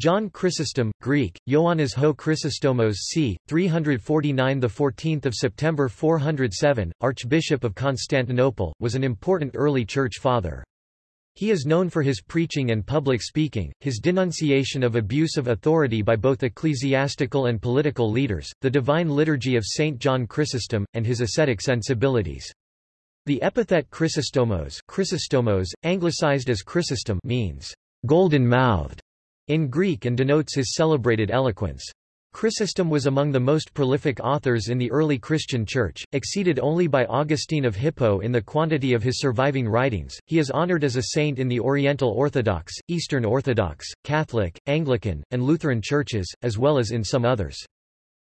John Chrysostom, Greek, Ioannis ho Chrysostomos c. 349 14 September 407, Archbishop of Constantinople, was an important early Church father. He is known for his preaching and public speaking, his denunciation of abuse of authority by both ecclesiastical and political leaders, the divine liturgy of St. John Chrysostom, and his ascetic sensibilities. The epithet Chrysostomos, Chrysostomos anglicized as Chrysostom means golden-mouthed in Greek and denotes his celebrated eloquence. Chrysostom was among the most prolific authors in the early Christian Church, exceeded only by Augustine of Hippo in the quantity of his surviving writings. He is honored as a saint in the Oriental Orthodox, Eastern Orthodox, Catholic, Anglican, and Lutheran churches, as well as in some others.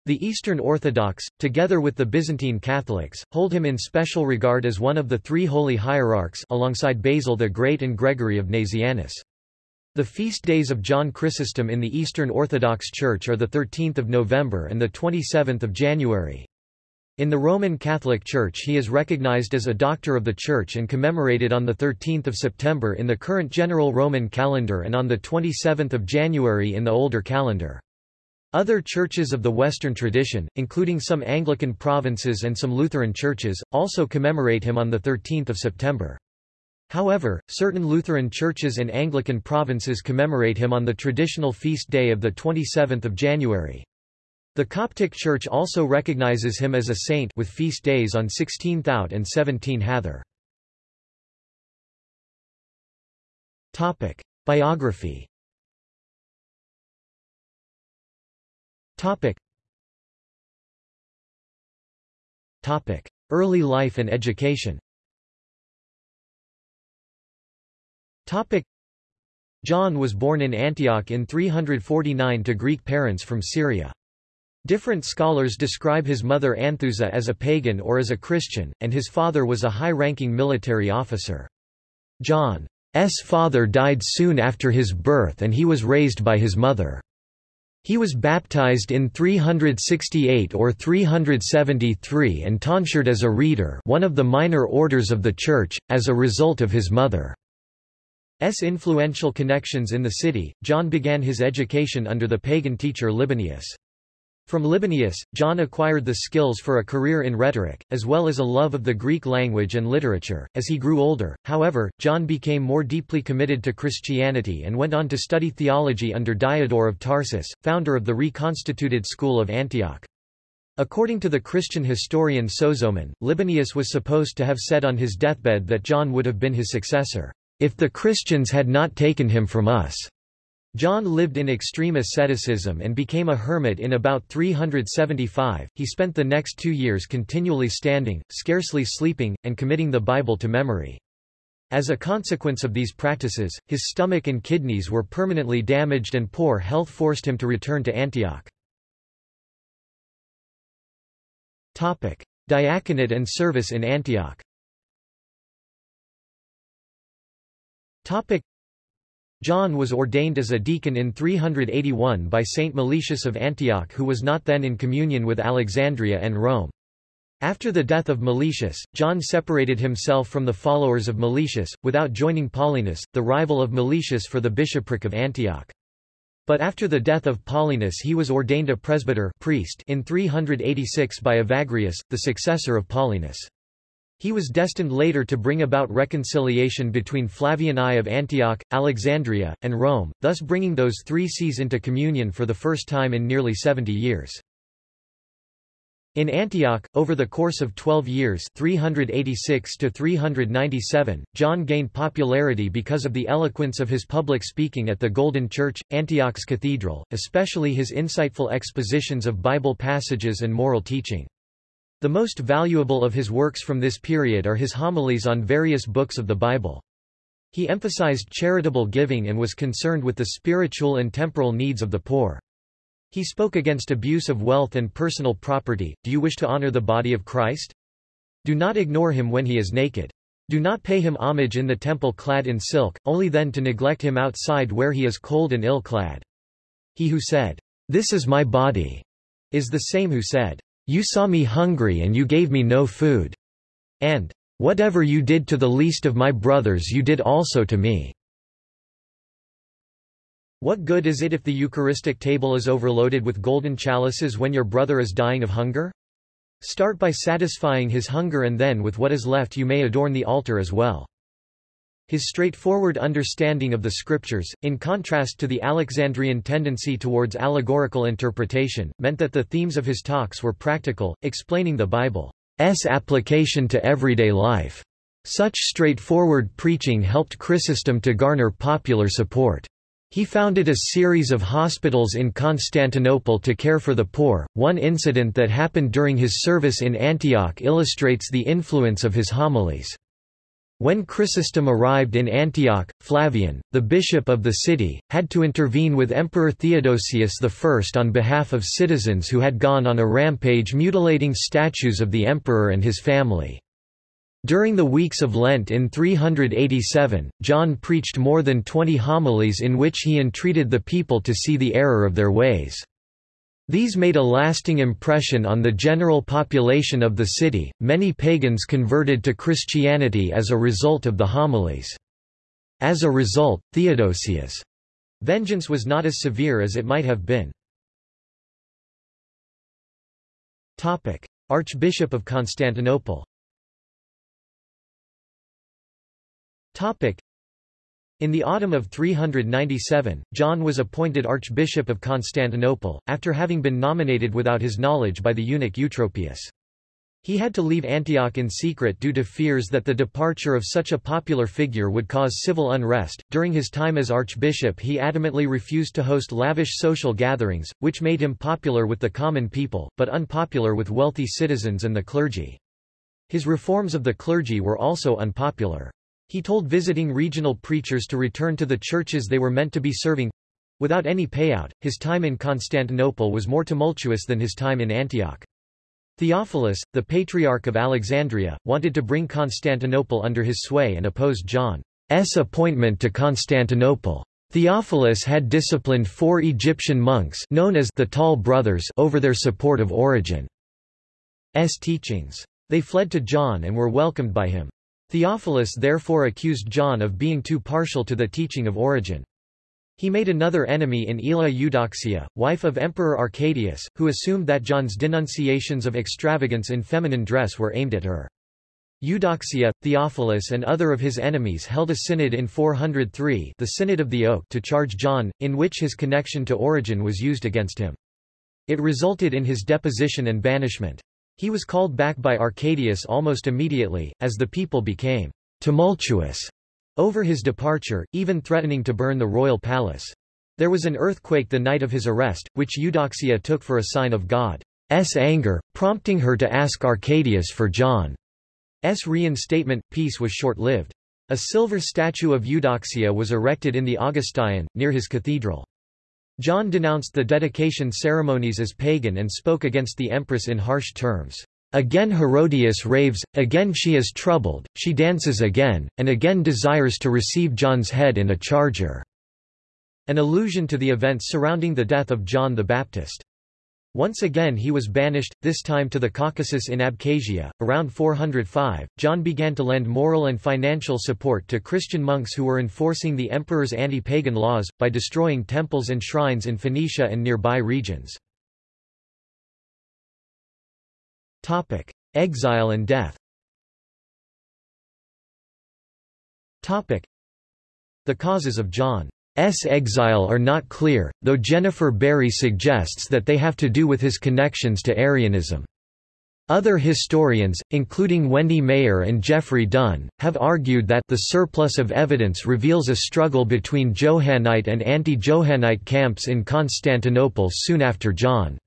The Eastern Orthodox, together with the Byzantine Catholics, hold him in special regard as one of the three holy hierarchs alongside Basil the Great and Gregory of Nazianzus. The feast days of John Chrysostom in the Eastern Orthodox Church are 13 November and 27 January. In the Roman Catholic Church he is recognized as a Doctor of the Church and commemorated on 13 September in the current General Roman calendar and on 27 January in the older calendar. Other churches of the Western tradition, including some Anglican provinces and some Lutheran churches, also commemorate him on 13 September. However, certain Lutheran churches and Anglican provinces commemorate him on the traditional feast day of 27 January. The Coptic Church also recognizes him as a saint with feast days on 16 Thout and 17 Hathor. Biography Early life and education Topic. John was born in Antioch in 349 to Greek parents from Syria. Different scholars describe his mother Anthusa as a pagan or as a Christian, and his father was a high-ranking military officer. John's father died soon after his birth and he was raised by his mother. He was baptized in 368 or 373 and tonsured as a reader one of the minor orders of the Church, as a result of his mother. S. influential connections in the city, John began his education under the pagan teacher Libanius. From Libanius, John acquired the skills for a career in rhetoric, as well as a love of the Greek language and literature. As he grew older, however, John became more deeply committed to Christianity and went on to study theology under Diodore of Tarsus, founder of the reconstituted school of Antioch. According to the Christian historian Sozomen, Libanius was supposed to have said on his deathbed that John would have been his successor. If the Christians had not taken him from us. John lived in extreme asceticism and became a hermit in about 375. He spent the next two years continually standing, scarcely sleeping, and committing the Bible to memory. As a consequence of these practices, his stomach and kidneys were permanently damaged and poor health forced him to return to Antioch. Diaconate and service in Antioch Topic. John was ordained as a deacon in 381 by Saint Meletius of Antioch who was not then in communion with Alexandria and Rome. After the death of Meletius, John separated himself from the followers of Meletius, without joining Paulinus, the rival of Meletius for the bishopric of Antioch. But after the death of Paulinus he was ordained a presbyter priest in 386 by Evagrius, the successor of Paulinus. He was destined later to bring about reconciliation between Flavian I of Antioch, Alexandria, and Rome, thus bringing those three sees into communion for the first time in nearly 70 years. In Antioch, over the course of 12 years 386 to 397, John gained popularity because of the eloquence of his public speaking at the Golden Church, Antioch's cathedral, especially his insightful expositions of Bible passages and moral teaching. The most valuable of his works from this period are his homilies on various books of the Bible. He emphasized charitable giving and was concerned with the spiritual and temporal needs of the poor. He spoke against abuse of wealth and personal property. Do you wish to honor the body of Christ? Do not ignore him when he is naked. Do not pay him homage in the temple clad in silk, only then to neglect him outside where he is cold and ill-clad. He who said, This is my body, is the same who said, you saw me hungry and you gave me no food. And, Whatever you did to the least of my brothers you did also to me. What good is it if the Eucharistic table is overloaded with golden chalices when your brother is dying of hunger? Start by satisfying his hunger and then with what is left you may adorn the altar as well. His straightforward understanding of the scriptures, in contrast to the Alexandrian tendency towards allegorical interpretation, meant that the themes of his talks were practical, explaining the Bible's application to everyday life. Such straightforward preaching helped Chrysostom to garner popular support. He founded a series of hospitals in Constantinople to care for the poor. One incident that happened during his service in Antioch illustrates the influence of his homilies. When Chrysostom arrived in Antioch, Flavian, the bishop of the city, had to intervene with Emperor Theodosius I on behalf of citizens who had gone on a rampage mutilating statues of the emperor and his family. During the weeks of Lent in 387, John preached more than twenty homilies in which he entreated the people to see the error of their ways. These made a lasting impression on the general population of the city. Many pagans converted to Christianity as a result of the homilies. As a result, Theodosius' vengeance was not as severe as it might have been. Topic: Archbishop of Constantinople. Topic: in the autumn of 397, John was appointed Archbishop of Constantinople, after having been nominated without his knowledge by the eunuch Eutropius. He had to leave Antioch in secret due to fears that the departure of such a popular figure would cause civil unrest. During his time as archbishop, he adamantly refused to host lavish social gatherings, which made him popular with the common people, but unpopular with wealthy citizens and the clergy. His reforms of the clergy were also unpopular. He told visiting regional preachers to return to the churches they were meant to be serving without any payout. His time in Constantinople was more tumultuous than his time in Antioch. Theophilus, the Patriarch of Alexandria, wanted to bring Constantinople under his sway and opposed John's appointment to Constantinople. Theophilus had disciplined four Egyptian monks known as the Tall Brothers over their support of Origen's teachings. They fled to John and were welcomed by him. Theophilus therefore accused John of being too partial to the teaching of Origen. He made another enemy in Aelia Eudoxia, wife of Emperor Arcadius, who assumed that John's denunciations of extravagance in feminine dress were aimed at her. Eudoxia, Theophilus and other of his enemies held a synod in 403 the Synod of the Oak to charge John, in which his connection to Origen was used against him. It resulted in his deposition and banishment. He was called back by Arcadius almost immediately, as the people became tumultuous over his departure, even threatening to burn the royal palace. There was an earthquake the night of his arrest, which Eudoxia took for a sign of God's anger, prompting her to ask Arcadius for John's reinstatement. Peace was short-lived. A silver statue of Eudoxia was erected in the Augustaion, near his cathedral. John denounced the dedication ceremonies as pagan and spoke against the empress in harsh terms. Again Herodias raves, again she is troubled, she dances again, and again desires to receive John's head in a charger." An allusion to the events surrounding the death of John the Baptist. Once again he was banished, this time to the Caucasus in Abkhazia. Around 405, John began to lend moral and financial support to Christian monks who were enforcing the emperor's anti-pagan laws, by destroying temples and shrines in Phoenicia and nearby regions. Exile and death The causes of John S. exile are not clear, though Jennifer Barry suggests that they have to do with his connections to Arianism. Other historians, including Wendy Mayer and Geoffrey Dunn, have argued that the surplus of evidence reveals a struggle between Johannite and anti-Johannite camps in Constantinople soon after John's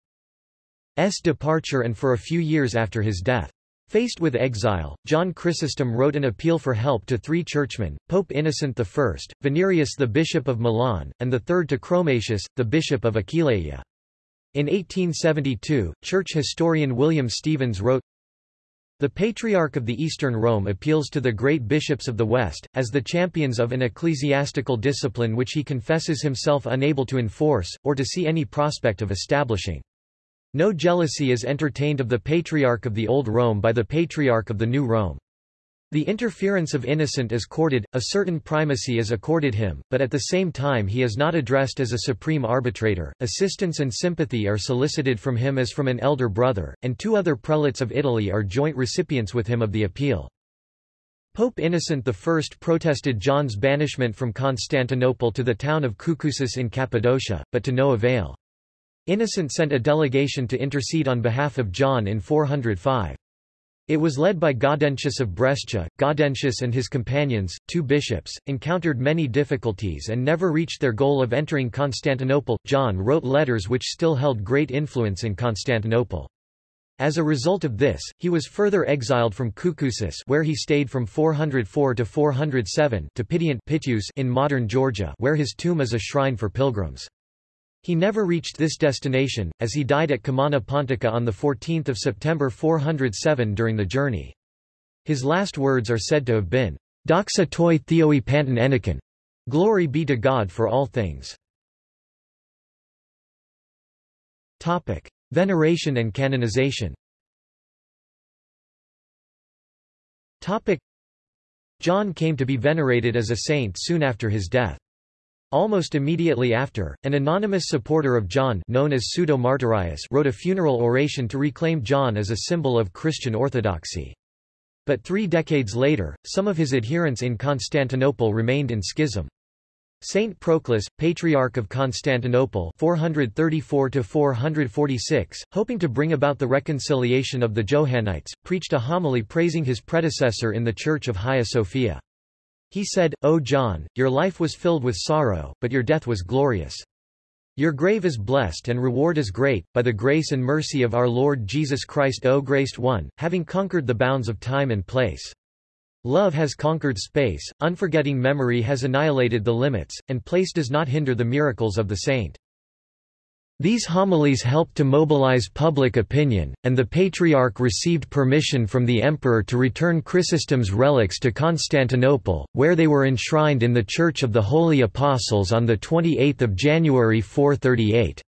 departure and for a few years after his death. Faced with exile, John Chrysostom wrote an appeal for help to three churchmen, Pope Innocent I, Venerius the Bishop of Milan, and the third to Chromatius, the Bishop of Aquileia. In 1872, church historian William Stephens wrote, the Patriarch of the Eastern Rome appeals to the great bishops of the West, as the champions of an ecclesiastical discipline which he confesses himself unable to enforce, or to see any prospect of establishing. No jealousy is entertained of the Patriarch of the Old Rome by the Patriarch of the New Rome. The interference of Innocent is courted, a certain primacy is accorded him, but at the same time he is not addressed as a supreme arbitrator, assistance and sympathy are solicited from him as from an elder brother, and two other prelates of Italy are joint recipients with him of the appeal. Pope Innocent I protested John's banishment from Constantinople to the town of Koukoussis in Cappadocia, but to no avail. Innocent sent a delegation to intercede on behalf of John in 405. It was led by Gaudentius of Brescia. Gaudentius and his companions, two bishops, encountered many difficulties and never reached their goal of entering Constantinople. John wrote letters which still held great influence in Constantinople. As a result of this, he was further exiled from Koukoussis where he stayed from 404 to 407 to Pityus in modern Georgia where his tomb is a shrine for pilgrims. He never reached this destination, as he died at Comana Pontica on 14 September 407 during the journey. His last words are said to have been, Doxa toi theoi panton enikin. Glory be to God for all things. Topic. Veneration and canonization Topic. John came to be venerated as a saint soon after his death. Almost immediately after, an anonymous supporter of John known as Pseudo-Martyrius wrote a funeral oration to reclaim John as a symbol of Christian orthodoxy. But three decades later, some of his adherents in Constantinople remained in schism. Saint Proclus, Patriarch of Constantinople 434-446, hoping to bring about the reconciliation of the Johannites, preached a homily praising his predecessor in the Church of Hagia Sophia. He said, O John, your life was filled with sorrow, but your death was glorious. Your grave is blessed and reward is great, by the grace and mercy of our Lord Jesus Christ O graced one, having conquered the bounds of time and place. Love has conquered space, unforgetting memory has annihilated the limits, and place does not hinder the miracles of the saint. These homilies helped to mobilize public opinion, and the Patriarch received permission from the Emperor to return Chrysostom's relics to Constantinople, where they were enshrined in the Church of the Holy Apostles on 28 January 438.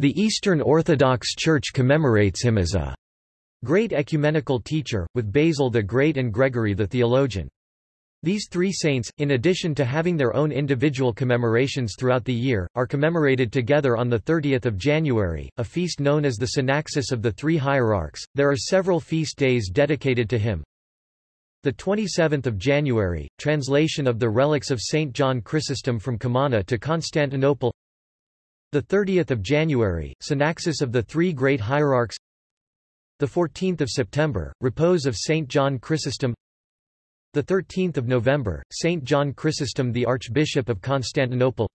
The Eastern Orthodox Church commemorates him as a great ecumenical teacher, with Basil the Great and Gregory the theologian. These three saints, in addition to having their own individual commemorations throughout the year, are commemorated together on 30 January, a feast known as the Synaxis of the Three Hierarchs. There are several feast days dedicated to him. The 27th of January, translation of the relics of Saint John Chrysostom from Comana to Constantinople. The 30th of January, Synaxis of the Three Great Hierarchs. The 14th of September, repose of Saint John Chrysostom. The 13th of November, Saint John Chrysostom the Archbishop of Constantinople.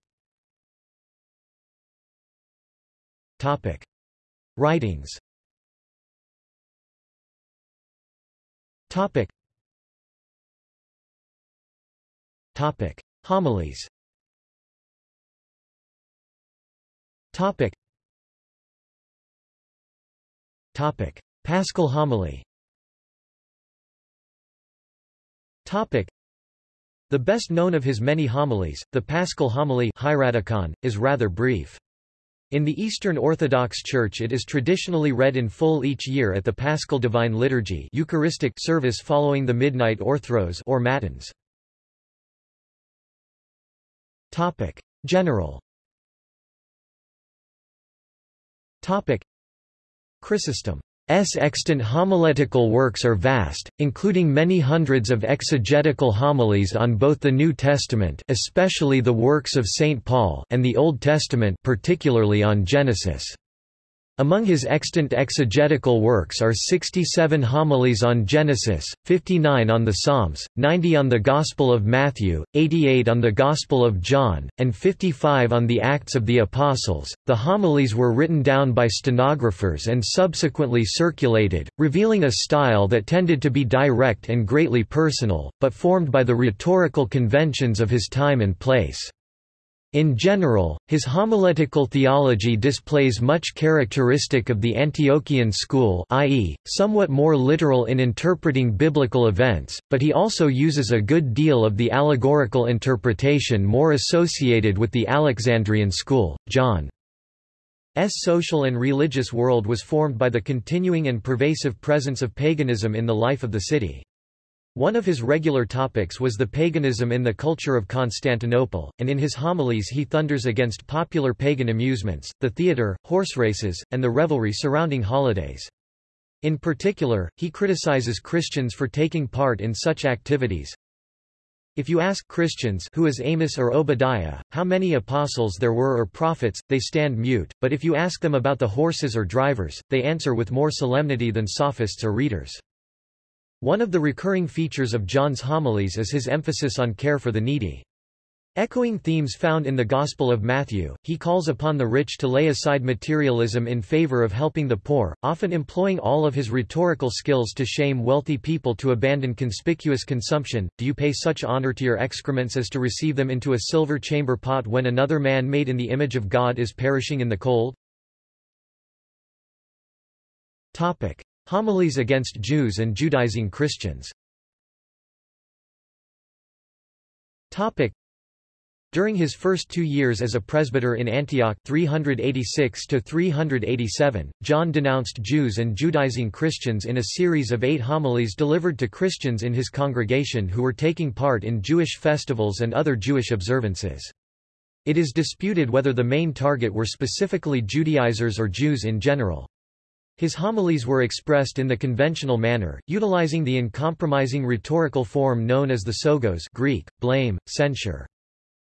Topic: Writings. Topic. Topic: Homilies. Topic. Topic: Paschal homily. Topic. The best known of his many homilies, the Paschal homily is rather brief. In the Eastern Orthodox Church it is traditionally read in full each year at the Paschal Divine Liturgy Eucharistic service following the midnight orthros or matins. Topic. General Topic. Chrysostom S. extant homiletical works are vast, including many hundreds of exegetical homilies on both the New Testament especially the works of St. Paul and the Old Testament particularly on Genesis. Among his extant exegetical works are 67 homilies on Genesis, 59 on the Psalms, 90 on the Gospel of Matthew, 88 on the Gospel of John, and 55 on the Acts of the Apostles. The homilies were written down by stenographers and subsequently circulated, revealing a style that tended to be direct and greatly personal, but formed by the rhetorical conventions of his time and place. In general, his homiletical theology displays much characteristic of the Antiochian school i.e., somewhat more literal in interpreting biblical events, but he also uses a good deal of the allegorical interpretation more associated with the Alexandrian school. John's social and religious world was formed by the continuing and pervasive presence of paganism in the life of the city. One of his regular topics was the paganism in the culture of Constantinople, and in his homilies he thunders against popular pagan amusements, the theatre, horse races, and the revelry surrounding holidays. In particular, he criticizes Christians for taking part in such activities. If you ask Christians who is Amos or Obadiah, how many apostles there were or prophets, they stand mute, but if you ask them about the horses or drivers, they answer with more solemnity than sophists or readers. One of the recurring features of John's homilies is his emphasis on care for the needy. Echoing themes found in the Gospel of Matthew, he calls upon the rich to lay aside materialism in favor of helping the poor, often employing all of his rhetorical skills to shame wealthy people to abandon conspicuous consumption. Do you pay such honor to your excrements as to receive them into a silver chamber pot when another man made in the image of God is perishing in the cold? Topic. Homilies against Jews and Judaizing Christians During his first two years as a presbyter in Antioch 386 John denounced Jews and Judaizing Christians in a series of eight homilies delivered to Christians in his congregation who were taking part in Jewish festivals and other Jewish observances. It is disputed whether the main target were specifically Judaizers or Jews in general. His homilies were expressed in the conventional manner, utilizing the uncompromising rhetorical form known as the psogos Greek, blame, censure.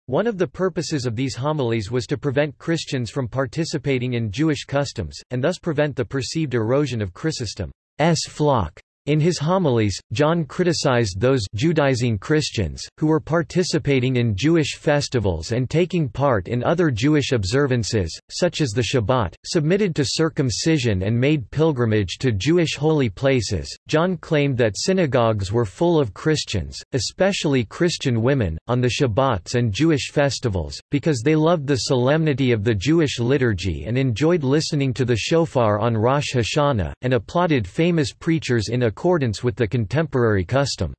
One of the purposes of these homilies was to prevent Christians from participating in Jewish customs, and thus prevent the perceived erosion of Chrysostom's flock. In his homilies, John criticized those Judaizing Christians, who were participating in Jewish festivals and taking part in other Jewish observances, such as the Shabbat, submitted to circumcision and made pilgrimage to Jewish holy places. John claimed that synagogues were full of Christians, especially Christian women, on the Shabbats and Jewish festivals, because they loved the solemnity of the Jewish liturgy and enjoyed listening to the shofar on Rosh Hashanah, and applauded famous preachers in a accordance with the contemporary custom.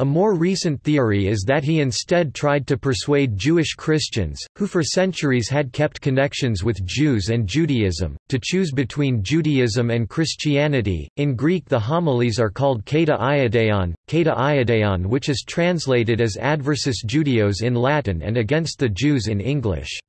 A more recent theory is that he instead tried to persuade Jewish Christians, who for centuries had kept connections with Jews and Judaism, to choose between Judaism and Christianity. In Greek, the homilies are called Kata Ioudaion, Kata which is translated as Adversus Judaeos in Latin and Against the Jews in English.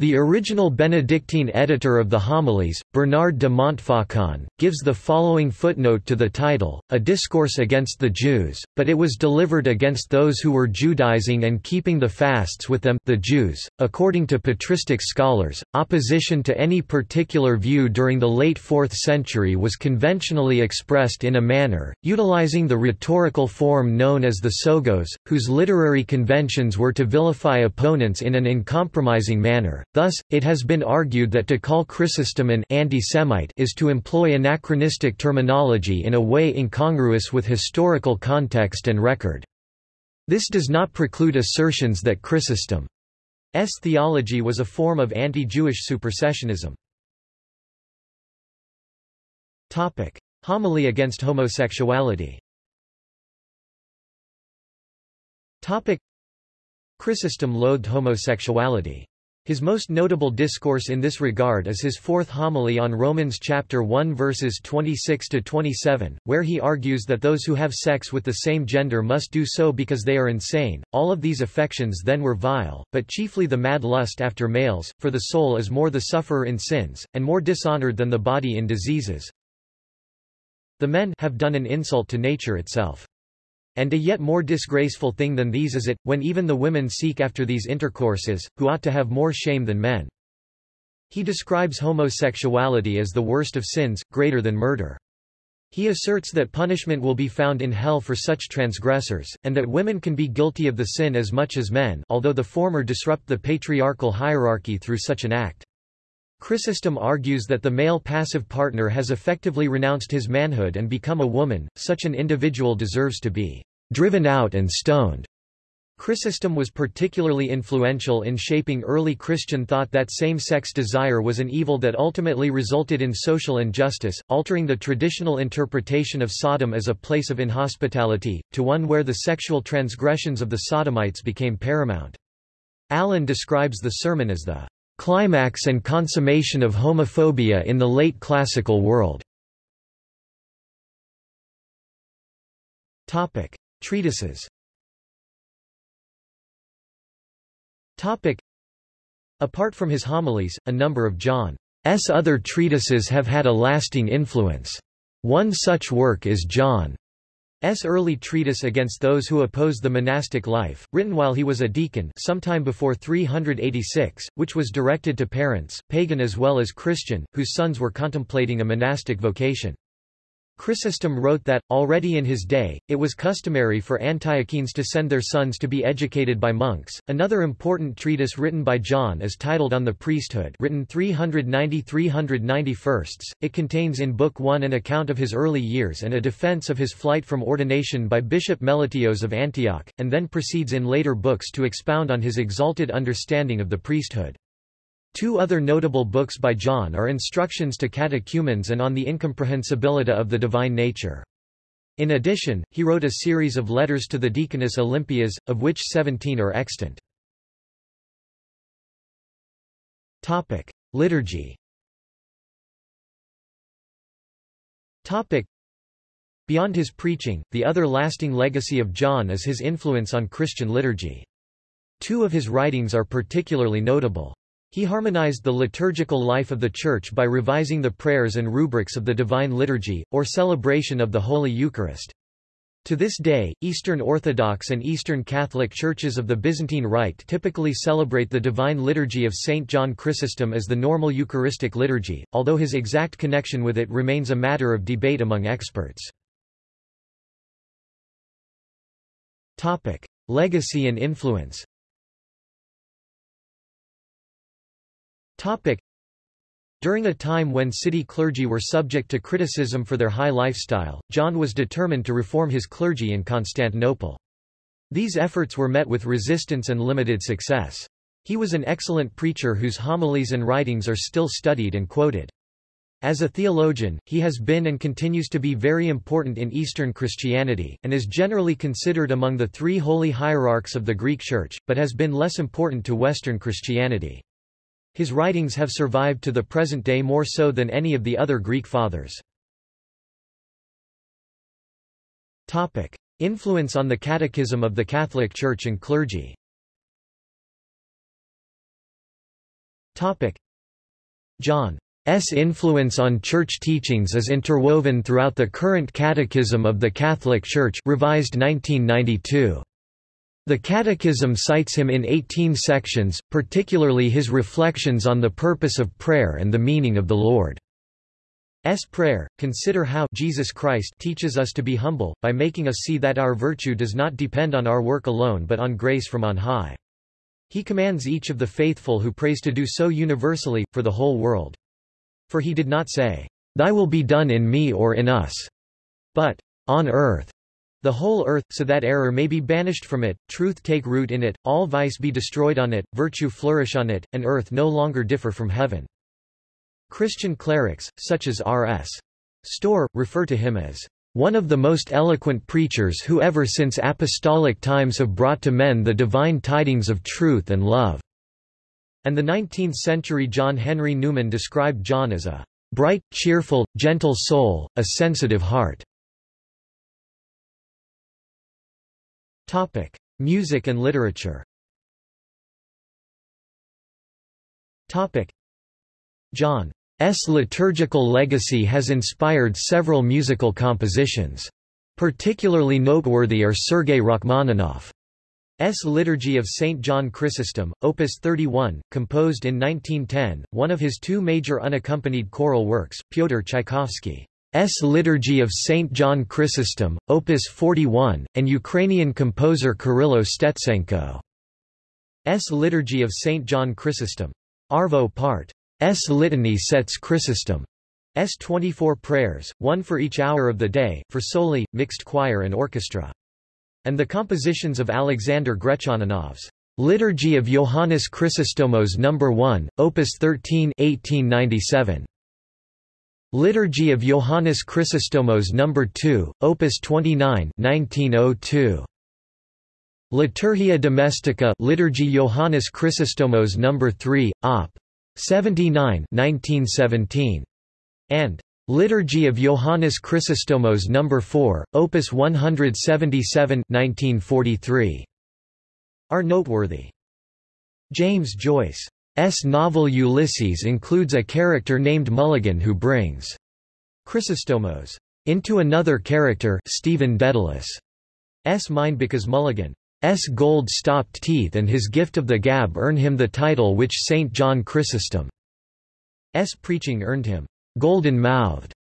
The original Benedictine editor of the homilies, Bernard de Montfaucon, gives the following footnote to the title, A Discourse Against the Jews, but it was delivered against those who were Judaizing and keeping the fasts with them the Jews. .According to patristic scholars, opposition to any particular view during the late 4th century was conventionally expressed in a manner, utilizing the rhetorical form known as the psogos, whose literary conventions were to vilify opponents in an uncompromising manner. Thus, it has been argued that to call Chrysostom an anti-Semite is to employ anachronistic terminology in a way incongruous with historical context and record. This does not preclude assertions that Chrysostom's theology was a form of anti-Jewish supersessionism. Topic: Homily against homosexuality. Topic: Chrysostom loathed homosexuality. His most notable discourse in this regard is his fourth homily on Romans chapter 1 verses 26 to 27, where he argues that those who have sex with the same gender must do so because they are insane. All of these affections then were vile, but chiefly the mad lust after males, for the soul is more the sufferer in sins, and more dishonored than the body in diseases. The men have done an insult to nature itself. And a yet more disgraceful thing than these is it, when even the women seek after these intercourses, who ought to have more shame than men. He describes homosexuality as the worst of sins, greater than murder. He asserts that punishment will be found in hell for such transgressors, and that women can be guilty of the sin as much as men although the former disrupt the patriarchal hierarchy through such an act. Chrysostom argues that the male passive partner has effectively renounced his manhood and become a woman, such an individual deserves to be driven out and stoned. Chrysostom was particularly influential in shaping early Christian thought that same-sex desire was an evil that ultimately resulted in social injustice, altering the traditional interpretation of Sodom as a place of inhospitality, to one where the sexual transgressions of the Sodomites became paramount. Allen describes the sermon as the climax and consummation of homophobia in the late classical world. Topic. Treatises Topic. Apart from his homilies, a number of John's other treatises have had a lasting influence. One such work is John's early treatise against those who oppose the monastic life, written while he was a deacon sometime before 386, which was directed to parents, pagan as well as Christian, whose sons were contemplating a monastic vocation. Chrysostom wrote that, already in his day, it was customary for Antiochenes to send their sons to be educated by monks. Another important treatise written by John is titled On the Priesthood written 390-391. It contains in Book 1 an account of his early years and a defense of his flight from ordination by Bishop Meletios of Antioch, and then proceeds in later books to expound on his exalted understanding of the priesthood. Two other notable books by John are Instructions to Catechumens and On the Incomprehensibility of the Divine Nature. In addition, he wrote a series of letters to the Deaconess Olympias, of which 17 are extant. Topic: Liturgy. Topic: Beyond his preaching, the other lasting legacy of John is his influence on Christian liturgy. Two of his writings are particularly notable. He harmonized the liturgical life of the Church by revising the prayers and rubrics of the Divine Liturgy, or celebration of the Holy Eucharist. To this day, Eastern Orthodox and Eastern Catholic churches of the Byzantine Rite typically celebrate the Divine Liturgy of St. John Chrysostom as the normal Eucharistic liturgy, although his exact connection with it remains a matter of debate among experts. Legacy and influence Topic. During a time when city clergy were subject to criticism for their high lifestyle, John was determined to reform his clergy in Constantinople. These efforts were met with resistance and limited success. He was an excellent preacher whose homilies and writings are still studied and quoted. As a theologian, he has been and continues to be very important in Eastern Christianity, and is generally considered among the three holy hierarchs of the Greek Church, but has been less important to Western Christianity. His writings have survived to the present day more so than any of the other Greek fathers. Topic. Influence on the Catechism of the Catholic Church and clergy Topic. John's influence on church teachings is interwoven throughout the current Catechism of the Catholic Church revised 1992. The Catechism cites him in 18 sections, particularly his reflections on the purpose of prayer and the meaning of the Lord's Prayer. Consider how Jesus Christ teaches us to be humble, by making us see that our virtue does not depend on our work alone but on grace from on high. He commands each of the faithful who prays to do so universally, for the whole world. For he did not say, Thy will be done in me or in us, but, on earth, the whole earth, so that error may be banished from it, truth take root in it, all vice be destroyed on it, virtue flourish on it, and earth no longer differ from heaven. Christian clerics, such as R.S. Storr, refer to him as one of the most eloquent preachers who ever since apostolic times have brought to men the divine tidings of truth and love." And the 19th-century John Henry Newman described John as a bright, cheerful, gentle soul, a sensitive heart. Topic: Music and literature. Topic: John's liturgical legacy has inspired several musical compositions. Particularly noteworthy are Sergei Rachmaninoff's Liturgy of St. John Chrysostom, Opus 31, composed in 1910, one of his two major unaccompanied choral works, Pyotr Tchaikovsky. S. Liturgy of St. John Chrysostom, Opus 41, and Ukrainian composer Kyrylo Stetsenko. S. Liturgy of St. John Chrysostom. Arvo Part. S. Litany sets Chrysostom. S. 24 prayers, one for each hour of the day, for soli, mixed choir and orchestra. And the compositions of Alexander Grechaninov's Liturgy of Johannes Chrysostomos No. 1, Opus 13 1897. Liturgy of Johannes Chrysostomos No. 2, Opus 29 1902. Liturgia Domestica Liturgy Johannes Chrysostomos No. 3, Op. 79 1917. and Liturgy of Johannes Chrysostomos No. 4, Opus 177 1943, are noteworthy. James Joyce's novel Ulysses includes a character named Mulligan who brings Chrysostomos into another character Stephen Dedalus' S. mind because Mulligan Mulligan's gold-stopped teeth and his gift of the gab earn him the title which St. John Chrysostom Chrysostom's preaching earned him golden-mouthed.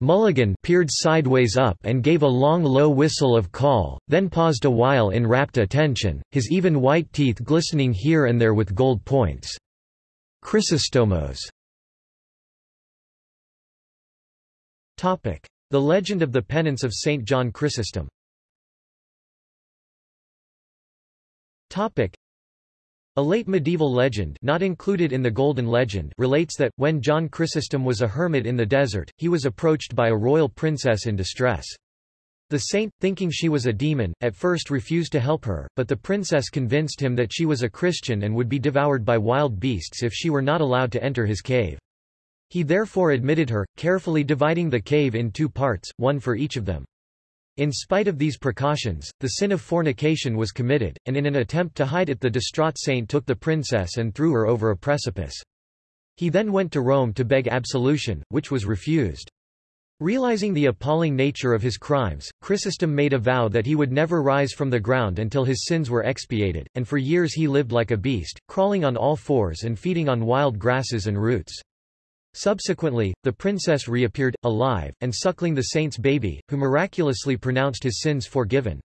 Mulligan peered sideways up and gave a long low whistle of call, then paused a while in rapt attention, his even white teeth glistening here and there with gold points. Chrysostomos The legend of the penance of St. John Chrysostom a late medieval legend not included in the Golden Legend relates that, when John Chrysostom was a hermit in the desert, he was approached by a royal princess in distress. The saint, thinking she was a demon, at first refused to help her, but the princess convinced him that she was a Christian and would be devoured by wild beasts if she were not allowed to enter his cave. He therefore admitted her, carefully dividing the cave in two parts, one for each of them. In spite of these precautions, the sin of fornication was committed, and in an attempt to hide it the distraught saint took the princess and threw her over a precipice. He then went to Rome to beg absolution, which was refused. Realizing the appalling nature of his crimes, Chrysostom made a vow that he would never rise from the ground until his sins were expiated, and for years he lived like a beast, crawling on all fours and feeding on wild grasses and roots. Subsequently, the princess reappeared, alive, and suckling the saint's baby, who miraculously pronounced his sins forgiven.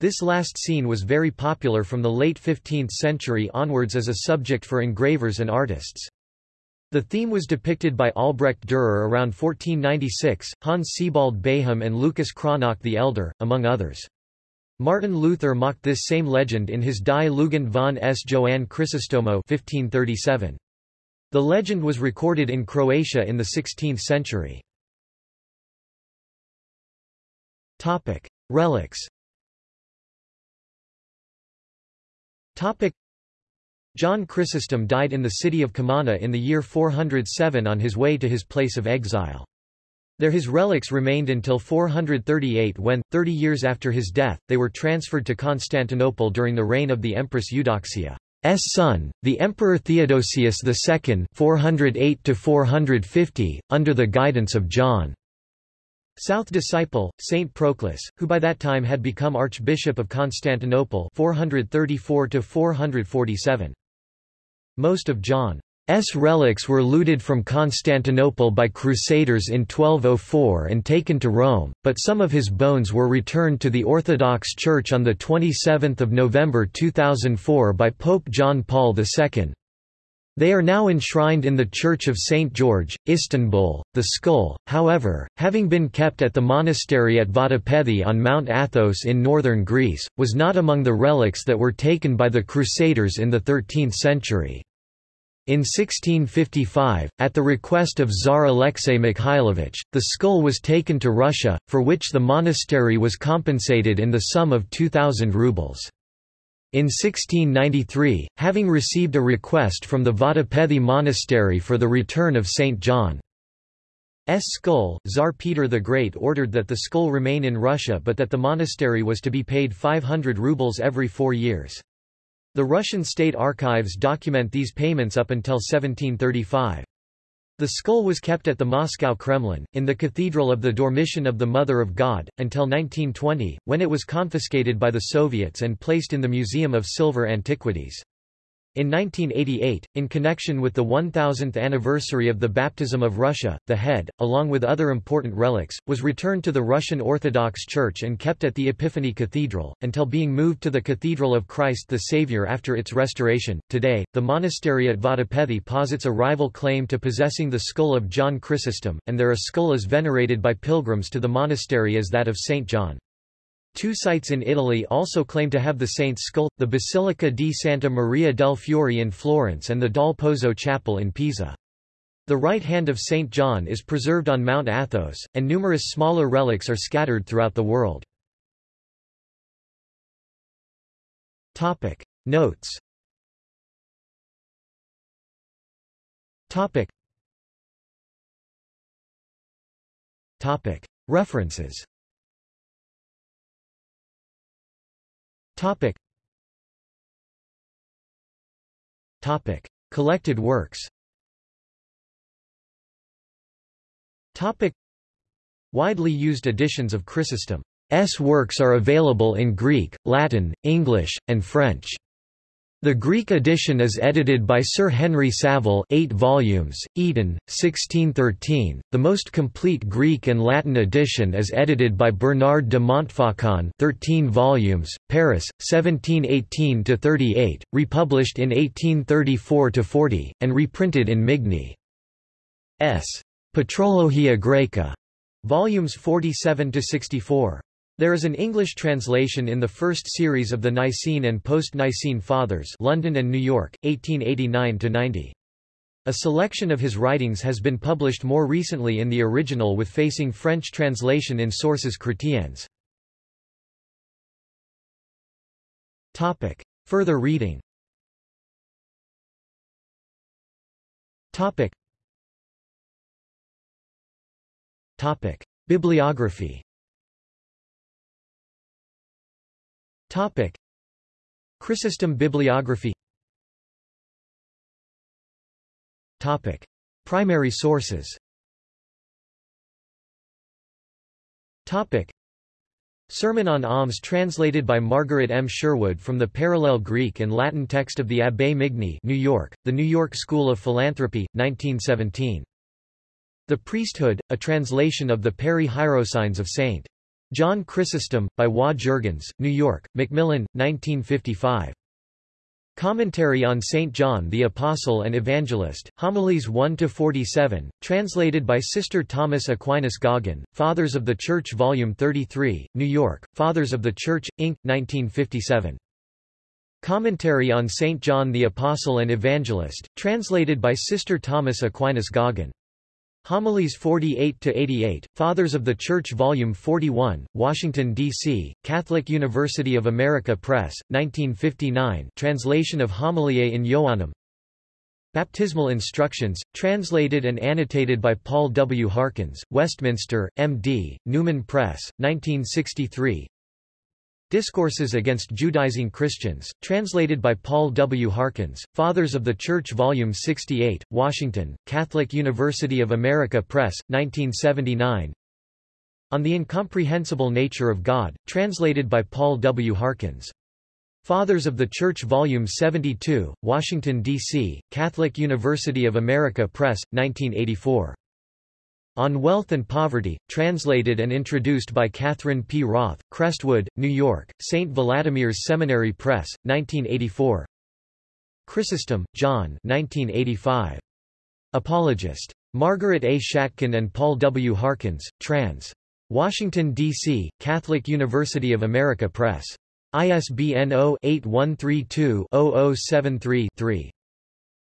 This last scene was very popular from the late 15th century onwards as a subject for engravers and artists. The theme was depicted by Albrecht Dürer around 1496, Hans Sebald Beham and Lucas Cranach the Elder, among others. Martin Luther mocked this same legend in his Die Lugend von S. Johann Chrysostomo 1537. The legend was recorded in Croatia in the 16th century. Topic: Relics. John Chrysostom died in the city of Comana in the year 407 on his way to his place of exile. There his relics remained until 438 when, 30 years after his death, they were transferred to Constantinople during the reign of the Empress Eudoxia. S son, the Emperor Theodosius II 408 under the guidance of John. South disciple, Saint Proclus, who by that time had become Archbishop of Constantinople 434 447. Most of John S relics were looted from Constantinople by Crusaders in 1204 and taken to Rome, but some of his bones were returned to the Orthodox Church on 27 November 2004 by Pope John Paul II. They are now enshrined in the Church of St. George, Istanbul. The skull, however, having been kept at the monastery at Vatopedi on Mount Athos in northern Greece, was not among the relics that were taken by the Crusaders in the 13th century. In 1655, at the request of Tsar Alexei Mikhailovich, the skull was taken to Russia, for which the monastery was compensated in the sum of 2,000 rubles. In 1693, having received a request from the Vatopedi monastery for the return of St. John's skull, Tsar Peter the Great ordered that the skull remain in Russia but that the monastery was to be paid 500 rubles every four years. The Russian state archives document these payments up until 1735. The skull was kept at the Moscow Kremlin, in the Cathedral of the Dormition of the Mother of God, until 1920, when it was confiscated by the Soviets and placed in the Museum of Silver Antiquities. In 1988, in connection with the 1000th anniversary of the baptism of Russia, the head, along with other important relics, was returned to the Russian Orthodox Church and kept at the Epiphany Cathedral, until being moved to the Cathedral of Christ the Savior after its restoration. Today, the monastery at Vatopedi posits a rival claim to possessing the skull of John Chrysostom, and there a skull is venerated by pilgrims to the monastery as that of St. John. Two sites in Italy also claim to have the saint's skull, the Basilica di Santa Maria del Fiore in Florence and the Dal Pozzo Chapel in Pisa. The right hand of St. John is preserved on Mount Athos, and numerous smaller relics are scattered throughout the world. Topic. Notes Topic. Topic. References Topic. Topic. Collected works Topic. Widely used editions of Chrysostom's works are available in Greek, Latin, English, and French. The Greek edition is edited by Sir Henry Savile 8 volumes, Eton, 1613. The most complete Greek and Latin edition is edited by Bernard de Montfaucon 13 volumes, Paris, 1718–38, republished in 1834–40, and reprinted in Migne's Patrologia Graeca, volumes 47–64. There is an English translation in the first series of the Nicene and Post-Nicene Fathers London and New York, 1889–90. A selection of his writings has been published more recently in the original with facing French translation in Sources chrétiennes. Further reading. Bibliography Topic. Chrysostom bibliography Topic. Primary sources Topic. Sermon on Alms translated by Margaret M. Sherwood from the parallel Greek and Latin text of the Abbé Migne New York, The New York School of Philanthropy, 1917. The Priesthood, a translation of the Peri Hierosynes of St. John Chrysostom, by Wa Jurgens, New York, Macmillan, 1955. Commentary on St. John the Apostle and Evangelist, Homilies 1–47, translated by Sister Thomas Aquinas Goggin, Fathers of the Church Volume 33, New York, Fathers of the Church, Inc., 1957. Commentary on St. John the Apostle and Evangelist, translated by Sister Thomas Aquinas Goggin. Homilies 48-88, Fathers of the Church Volume 41, Washington, D.C., Catholic University of America Press, 1959 translation of Homiliae in Ioannum Baptismal Instructions, translated and annotated by Paul W. Harkins, Westminster, M.D., Newman Press, 1963 Discourses Against Judaizing Christians, translated by Paul W. Harkins, Fathers of the Church Volume 68, Washington, Catholic University of America Press, 1979 On the Incomprehensible Nature of God, translated by Paul W. Harkins. Fathers of the Church Volume 72, Washington, D.C., Catholic University of America Press, 1984. On Wealth and Poverty, translated and introduced by Catherine P. Roth, Crestwood, New York, St. Vladimir's Seminary Press, 1984 Chrysostom, John 1985. Apologist. Margaret A. Shatkin and Paul W. Harkins, trans. Washington, D.C., Catholic University of America Press. ISBN 0-8132-0073-3.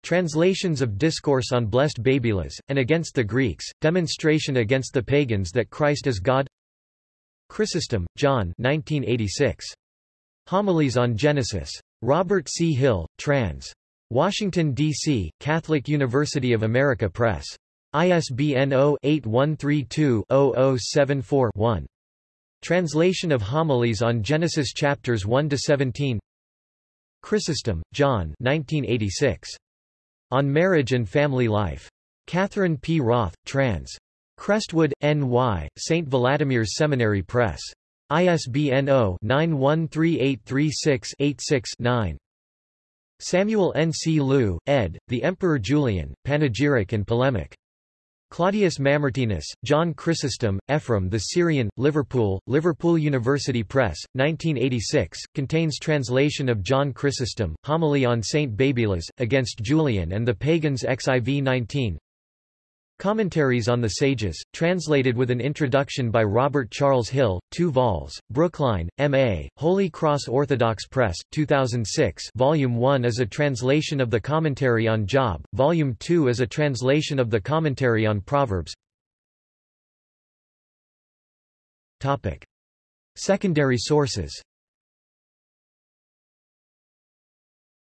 Translations of Discourse on Blessed Babylas, and Against the Greeks, Demonstration against the Pagans that Christ is God Chrysostom, John 1986. Homilies on Genesis. Robert C. Hill, trans. Washington, D.C., Catholic University of America Press. ISBN 0-8132-0074-1. Translation of Homilies on Genesis chapters 1–17 Chrysostom, John 1986. On Marriage and Family Life. Catherine P. Roth, trans. Crestwood, N.Y., St. Vladimir's Seminary Press. ISBN 0-913836-86-9. Samuel N. C. Lieu, ed., The Emperor Julian, Panegyric and Polemic. Claudius Mamertinus, John Chrysostom, Ephraim the Syrian, Liverpool, Liverpool University Press, 1986, contains translation of John Chrysostom, Homily on Saint Babylas, Against Julian and the Pagans XIV 19 Commentaries on the Sages, translated with an introduction by Robert Charles Hill, 2 vols, Brookline, M.A., Holy Cross Orthodox Press, 2006 Volume 1 is a translation of the Commentary on Job, Volume 2 is a translation of the Commentary on Proverbs Topic. Secondary sources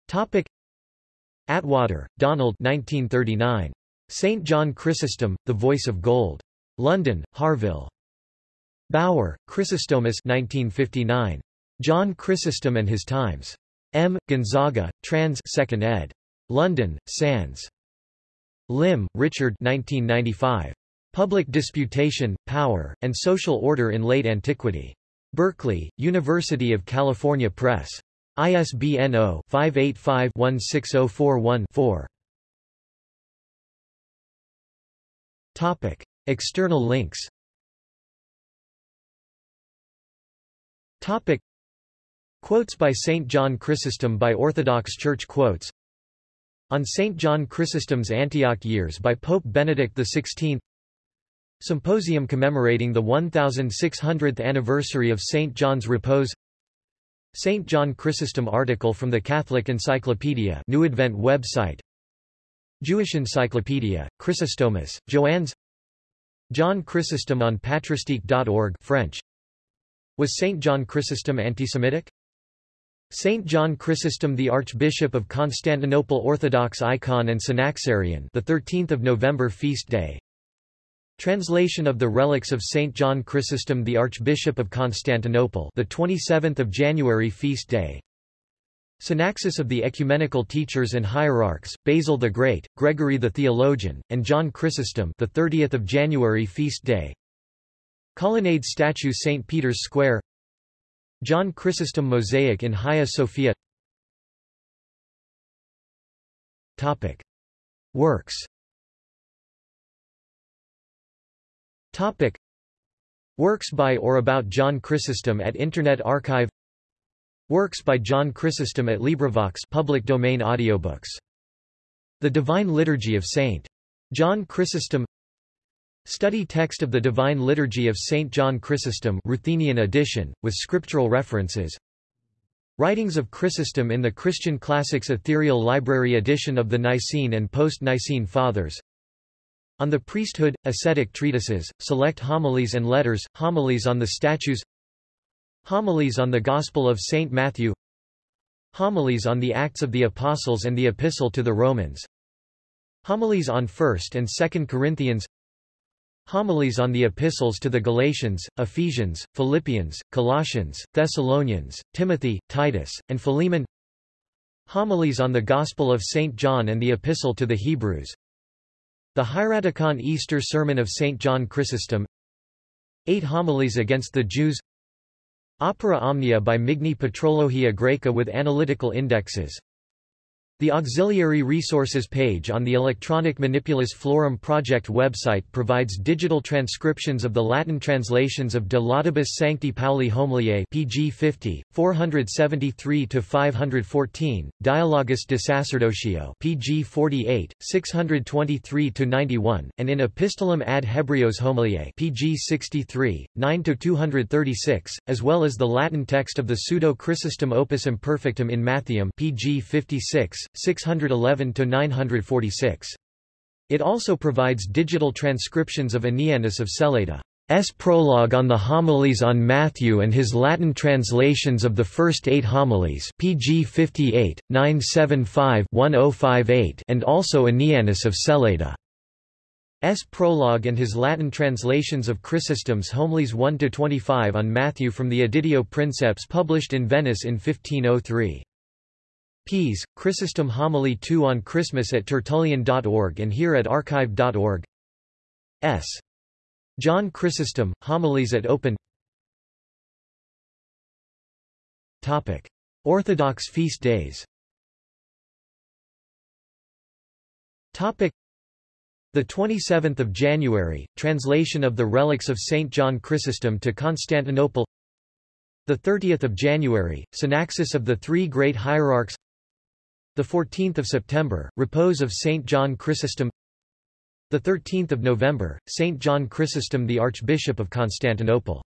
Topic. Attwater, Donald 1939. St. John Chrysostom, The Voice of Gold. London, Harvill. Baur, Chrysostomus 1959. John Chrysostom and His Times. M. Gonzaga, trans 2nd ed. London, Sands. Lim, Richard 1995. Public Disputation, Power, and Social Order in Late Antiquity. Berkeley, University of California Press. ISBN 0-585-16041-4. External links Topic. Quotes by St. John Chrysostom by Orthodox Church Quotes On St. John Chrysostom's Antioch years by Pope Benedict XVI Symposium commemorating the 1600th anniversary of St. John's Repose St. John Chrysostom article from the Catholic Encyclopedia New Advent website Jewish Encyclopedia, Chrysostomus, Joannes John Chrysostom on patristique.org French Was St. John Chrysostom antisemitic? Saint John Chrysostom the Archbishop of Constantinople Orthodox icon and Synaxarion the 13th of November feast day Translation of the relics of Saint John Chrysostom the Archbishop of Constantinople the 27th of January feast day Synaxis of the ecumenical teachers and hierarchs Basil the Great Gregory the theologian and John Chrysostom the 30th of January feast day. Colonnade statue St Peter's Square. John Chrysostom mosaic in Hagia Sophia. Topic. Works. Topic. Works by or about John Chrysostom at Internet Archive Works by John Chrysostom at LibriVox public domain audiobooks. The Divine Liturgy of St. John Chrysostom Study text of the Divine Liturgy of St. John Chrysostom Ruthenian edition, with scriptural references Writings of Chrysostom in the Christian Classics Ethereal Library edition of the Nicene and Post-Nicene Fathers on the priesthood, ascetic treatises, select homilies and letters, homilies on the statues Homilies on the Gospel of St. Matthew Homilies on the Acts of the Apostles and the Epistle to the Romans Homilies on 1st and 2nd Corinthians Homilies on the Epistles to the Galatians, Ephesians, Philippians, Colossians, Thessalonians, Timothy, Titus, and Philemon Homilies on the Gospel of St. John and the Epistle to the Hebrews the Hieraticon Easter Sermon of St. John Chrysostom Eight Homilies against the Jews Opera Omnia by Migne Patrologia Graeca with analytical indexes the auxiliary resources page on the Electronic Manipulus Florum project website provides digital transcriptions of the Latin translations of De Laudibus Sancti Pauli Homiliae pg 50, 473-514, Dialogus de Sacerdotio pg 48, 623-91, and in Epistolum ad Hebreos Homiliae pg 63, 9-236, as well as the Latin text of the Pseudo-Chrysostom Opus Imperfectum in Mattheum pg 56, 611–946. It also provides digital transcriptions of Anianus of Celeda. S. prologue on the homilies on Matthew and his Latin translations of the first eight homilies pg 58, 975-1058 and also Anianus of Celeda. S. prologue and his Latin translations of Chrysostom's homilies 1-25 on Matthew from the Editio Princeps published in Venice in 1503. Ps. Chrysostom Homily 2 on Christmas at Tertullian.org and here at archive.org. S. John Chrysostom, Homilies at Open Topic. Orthodox feast days Topic. The 27th of January, translation of the relics of Saint John Chrysostom to Constantinople. The 30th of January, synaxis of the three great hierarchs. The 14th of September, repose of Saint John Chrysostom. The 13th of November, Saint John Chrysostom the Archbishop of Constantinople.